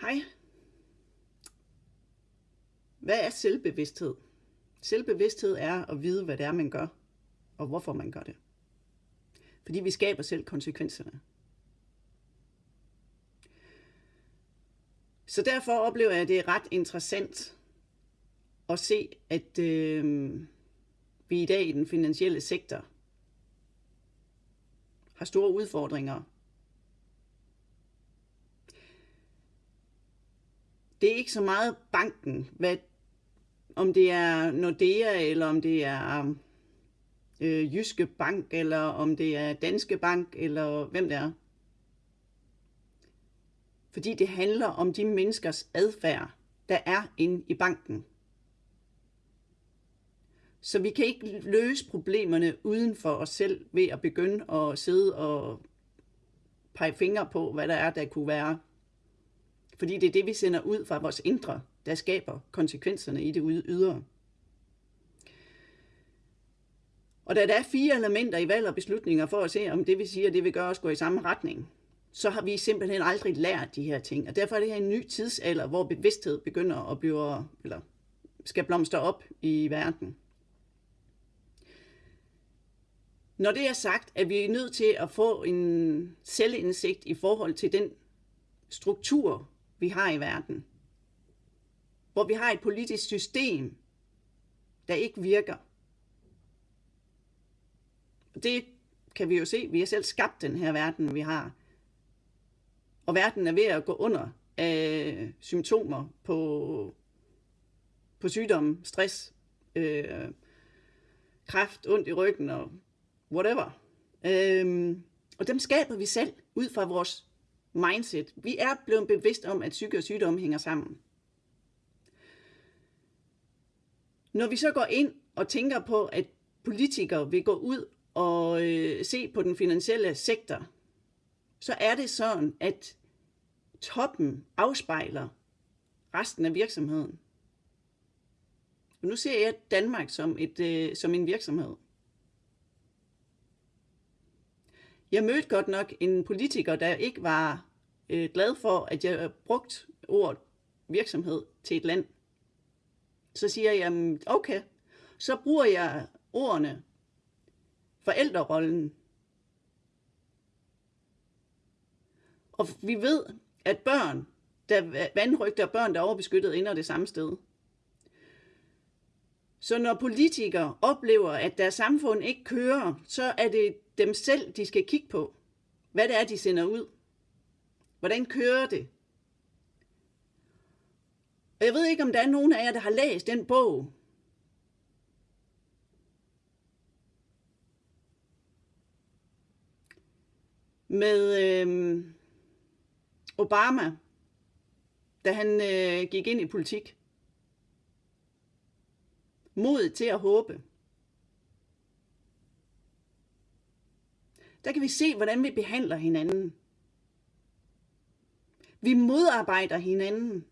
Hej. Hvad er selvbevidsthed? Selvbevidsthed er at vide, hvad det er, man gør, og hvorfor man gør det. Fordi vi skaber selv konsekvenserne. Så derfor oplever jeg, at det er ret interessant at se, at øh, vi i dag i den finansielle sektor har store udfordringer det er ikke så meget banken, hvad, om det er Nordea, eller om det er øh, Jyske Bank, eller om det er Danske Bank, eller hvem det er. Fordi det handler om de menneskers adfærd, der er inde i banken. Så vi kan ikke løse problemerne uden for os selv ved at begynde at sidde og pege fingre på, hvad der er, der kunne være fordi det er det, vi sender ud fra vores indre, der skaber konsekvenserne i det ydre. Og da der er fire elementer i valg og beslutninger for at se, om det vi siger, det vil gøre os gå i samme retning, så har vi simpelthen aldrig lært de her ting. Og derfor er det her en ny tidsalder, hvor bevidsthed begynder at blive, eller skal blomstre op i verden. Når det er sagt, at vi er nødt til at få en selvindsigt i forhold til den struktur, vi har i verden. Hvor vi har et politisk system, der ikke virker. Det kan vi jo se. Vi har selv skabt den her verden, vi har. Og verden er ved at gå under af symptomer på, på sygdomme, stress, øh, kræft, ondt i ryggen og whatever. Øh, og dem skaber vi selv ud fra vores mindset. Vi er blevet bevidst om, at psyke og sygdom hænger sammen. Når vi så går ind og tænker på, at politikere vil gå ud og øh, se på den finansielle sektor, så er det sådan, at toppen afspejler resten af virksomheden. Og nu ser jeg Danmark som, et, øh, som en virksomhed. Jeg mødte godt nok en politiker, der ikke var øh, glad for, at jeg brugte ordet virksomhed til et land. Så siger jeg, okay, så bruger jeg ordene forældrerollen. Og vi ved, at børn, der vandrygter børn, der er overbeskyttet, ender det samme sted. Så når politikere oplever, at deres samfund ikke kører, så er det dem selv, de skal kigge på. Hvad det er, de sender ud. Hvordan kører det? Og jeg ved ikke, om der er nogen af jer, der har læst den bog. Med øh, Obama, da han øh, gik ind i politik. Mod til at håbe. Der kan vi se, hvordan vi behandler hinanden. Vi modarbejder hinanden,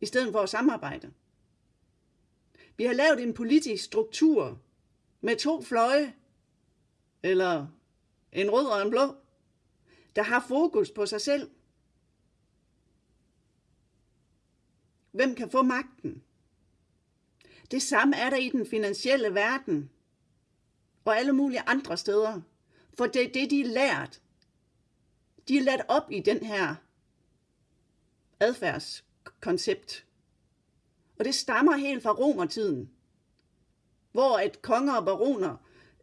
i stedet for at samarbejde. Vi har lavet en politisk struktur med to fløje, eller en rød og en blå, der har fokus på sig selv. Hvem kan få magten? Det samme er der i den finansielle verden og alle mulige andre steder. For det er det, de er lært. De er lært op i den her adfærdskoncept. Og det stammer helt fra romertiden, hvor at konger og baroner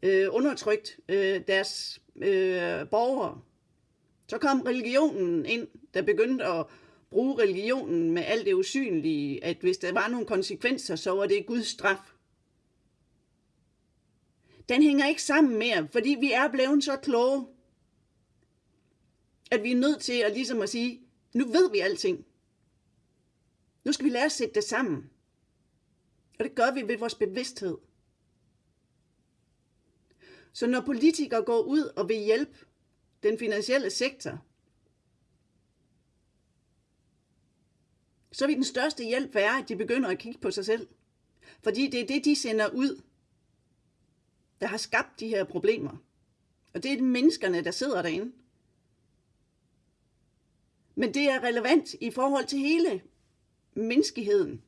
øh, undertrykt øh, deres øh, borgere. Så kom religionen ind, der begyndte at bruge religionen med alt det usynlige, at hvis der var nogle konsekvenser, så var det Guds straf. Den hænger ikke sammen mere, fordi vi er blevet så kloge, at vi er nødt til at ligesom at sige, nu ved vi alting. Nu skal vi lære at sætte det sammen. Og det gør vi ved vores bevidsthed. Så når politikere går ud og vil hjælpe den finansielle sektor, så vil den største hjælp være, at de begynder at kigge på sig selv. Fordi det er det, de sender ud, der har skabt de her problemer. Og det er menneskerne, der sidder derinde. Men det er relevant i forhold til hele menneskeheden.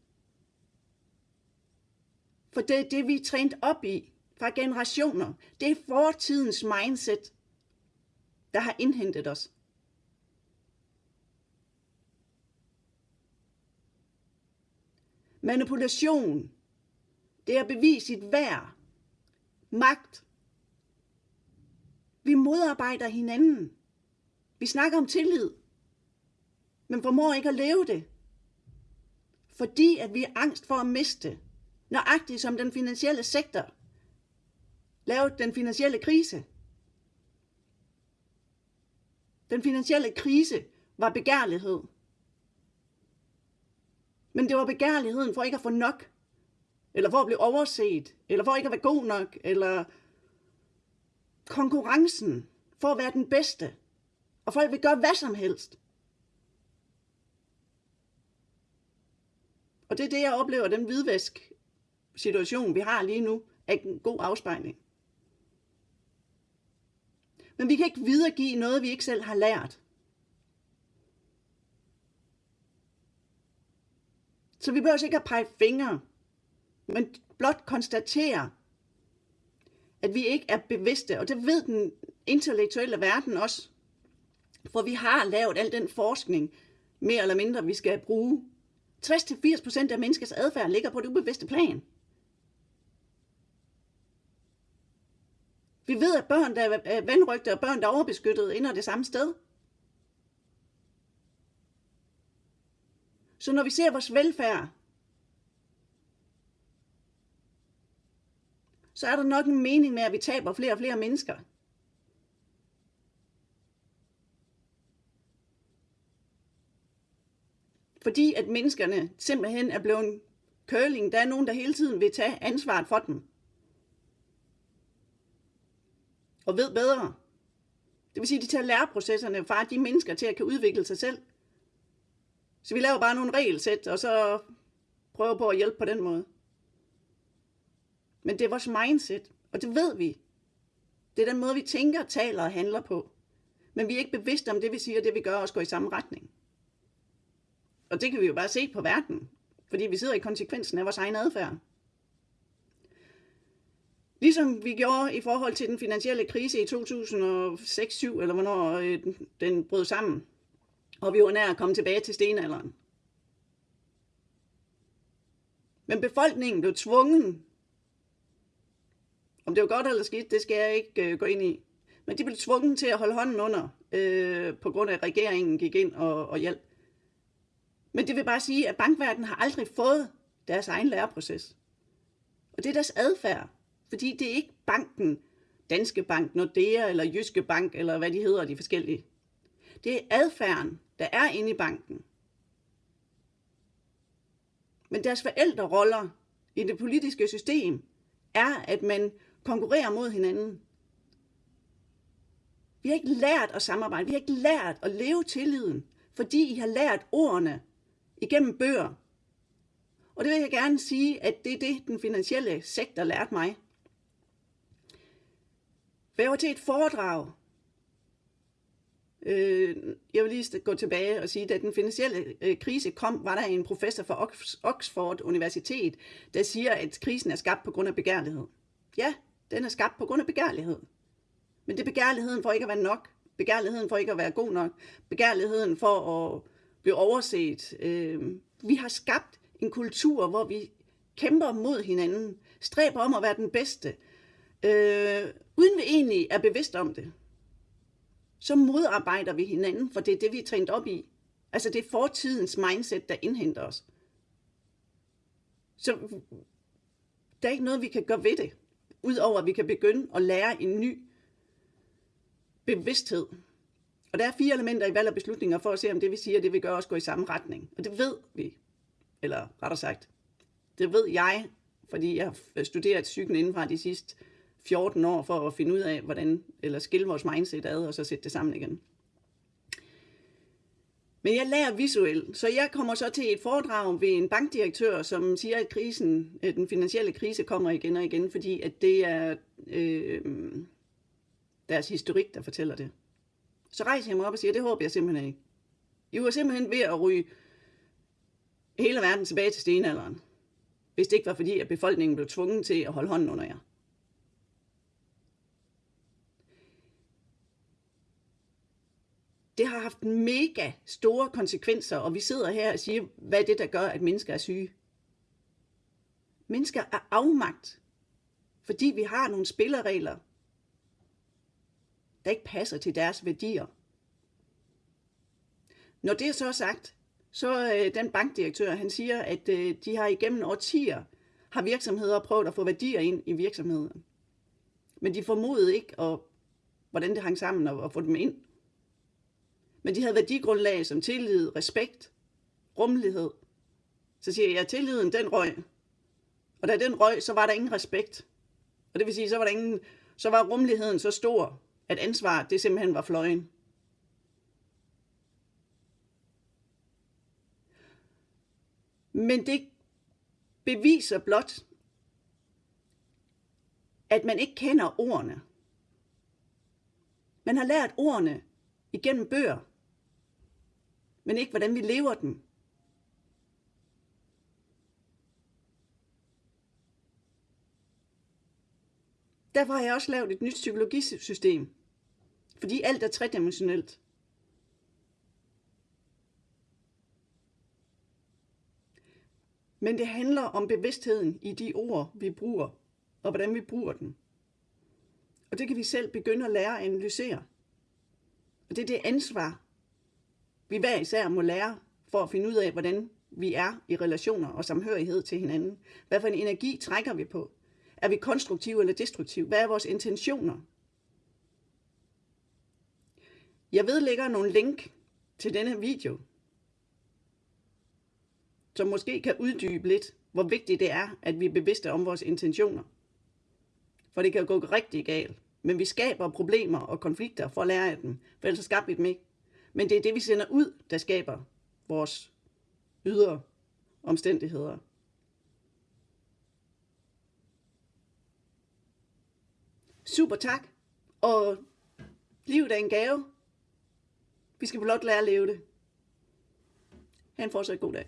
For det er det, vi er trænet op i fra generationer. Det er fortidens mindset, der har indhentet os. Manipulation, det er at bevise sit værd, magt. Vi modarbejder hinanden. Vi snakker om tillid, men formår ikke at leve det. Fordi at vi er angst for at miste. Nøjagtigt som den finansielle sektor lavede den finansielle krise. Den finansielle krise var begærlighed. Men det var begærligheden for ikke at få nok, eller for at blive overset, eller for ikke at være god nok, eller konkurrencen for at være den bedste. Og folk vil gøre hvad som helst. Og det er det, jeg oplever, den hvidvask situation, vi har lige nu, er en god afspejling. Men vi kan ikke videregive noget, vi ikke selv har lært. Så vi behøver altså ikke at pege fingre, men blot konstatere, at vi ikke er bevidste, og det ved den intellektuelle verden også. For vi har lavet al den forskning, mere eller mindre, vi skal bruge. 60-80% af menneskets adfærd ligger på det ubevidste plan. Vi ved, at børn, der er vandrygte og børn, der er overbeskyttet, ender det samme sted. Så når vi ser vores velfærd, så er der nok en mening med, at vi taber flere og flere mennesker. Fordi at menneskerne simpelthen er blevet curling. Der er nogen, der hele tiden vil tage ansvaret for dem. Og ved bedre. Det vil sige, at de tager læreprocesserne fra de mennesker til at kan udvikle sig selv. Så vi laver bare nogle regelsæt, og så prøver på at hjælpe på den måde. Men det er vores mindset, og det ved vi. Det er den måde, vi tænker, taler og handler på. Men vi er ikke bevidste om det, vi siger, det vi gør, også går i samme retning. Og det kan vi jo bare se på verden, fordi vi sidder i konsekvensen af vores egen adfærd. Ligesom vi gjorde i forhold til den finansielle krise i 2006-2007, eller hvornår øh, den brød sammen, og vi var nær at komme tilbage til stenalderen. Men befolkningen blev tvunget, om det var godt eller skidt, det skal jeg ikke øh, gå ind i, men de blev tvunget til at holde hånden under, øh, på grund af at regeringen gik ind og, og hjalp. Men det vil bare sige, at bankverdenen har aldrig fået deres egen læreproces. Og det er deres adfærd. Fordi det er ikke banken, Danske Bank, Nordea eller Jyske Bank, eller hvad de hedder, de forskellige. Det er adfærden, der er inde i banken. Men deres forældreroller i det politiske system er, at man konkurrerer mod hinanden. Vi har ikke lært at samarbejde. Vi har ikke lært at leve tilliden, fordi I har lært ordene igennem bøger. Og det vil jeg gerne sige, at det er det, den finansielle sektor lærte mig. For jeg var til et foredrag. Øh, jeg vil lige gå tilbage og sige, at da den finansielle øh, krise kom, var der en professor fra Oxford Universitet, der siger, at krisen er skabt på grund af begærlighed. Ja, den er skabt på grund af begærlighed. Men det er begærligheden for ikke at være nok. Begærligheden for ikke at være god nok. Begærligheden for at blive overset. Øh, vi har skabt en kultur, hvor vi kæmper mod hinanden, stræber om at være den bedste, øh, uden vi egentlig er bevidst om det. Så modarbejder vi hinanden, for det er det, vi er trænet op i. Altså det er fortidens mindset, der indhenter os. Så der er ikke noget, vi kan gøre ved det, udover at vi kan begynde at lære en ny bevidsthed. Og der er fire elementer i valg og beslutninger for at se, om det vi siger, det vil gøre os gå i samme retning. Og det ved vi, eller rettere sagt, det ved jeg, fordi jeg har studeret psyken indenfra de sidste 14 år for at finde ud af, hvordan, eller skille vores mindset ad, og så sætte det sammen igen. Men jeg lærer visuelt, så jeg kommer så til et foredrag ved en bankdirektør, som siger, at krisen, den finansielle krise kommer igen og igen, fordi at det er øh, deres historik, der fortæller det. Så rejser jeg mig op og siger, det håber jeg simpelthen ikke. I var simpelthen ved at ryge hele verden tilbage til stenalderen, hvis det ikke var fordi, at befolkningen blev tvunget til at holde hånden under jer. Det har haft mega store konsekvenser, og vi sidder her og siger, hvad er det, der gør, at mennesker er syge? Mennesker er afmagt, fordi vi har nogle spilleregler, der ikke passer til deres værdier. Når det er så sagt, så øh, den bankdirektør, han siger, at øh, de har igennem årtier, har virksomheder prøvet at få værdier ind i virksomheden. Men de formodede ikke, og, hvordan det hang sammen og, og få dem ind. Men de havde værdigrundlag som tillid, respekt, rummelighed. Så siger jeg, at tilliden den røg. Og da den røg, så var der ingen respekt. Og det vil sige, så var, der ingen, så var rummeligheden så stor, at ansvar det simpelthen var fløjen. Men det beviser blot, at man ikke kender ordene. Man har lært ordene igennem bøger, men ikke hvordan vi lever den. Derfor har jeg også lavet et nyt psykologisystem, fordi alt er tredimensionelt. Men det handler om bevidstheden i de ord, vi bruger, og hvordan vi bruger dem. Og det kan vi selv begynde at lære at analysere. Og det er det ansvar, vi hver især må lære for at finde ud af, hvordan vi er i relationer og samhørighed til hinanden. Hvad for en energi trækker vi på? Er vi konstruktive eller destruktive? Hvad er vores intentioner? Jeg vedlægger nogle link til denne video, som måske kan uddybe lidt, hvor vigtigt det er, at vi er bevidste om vores intentioner. For det kan gå rigtig galt. Men vi skaber problemer og konflikter for at lære af dem, for ellers skaber vi dem ikke. Men det er det, vi sender ud, der skaber vores ydre omstændigheder. Super tak. Og livet er en gave. Vi skal blot lære at leve det. Ha' en fortsat god dag.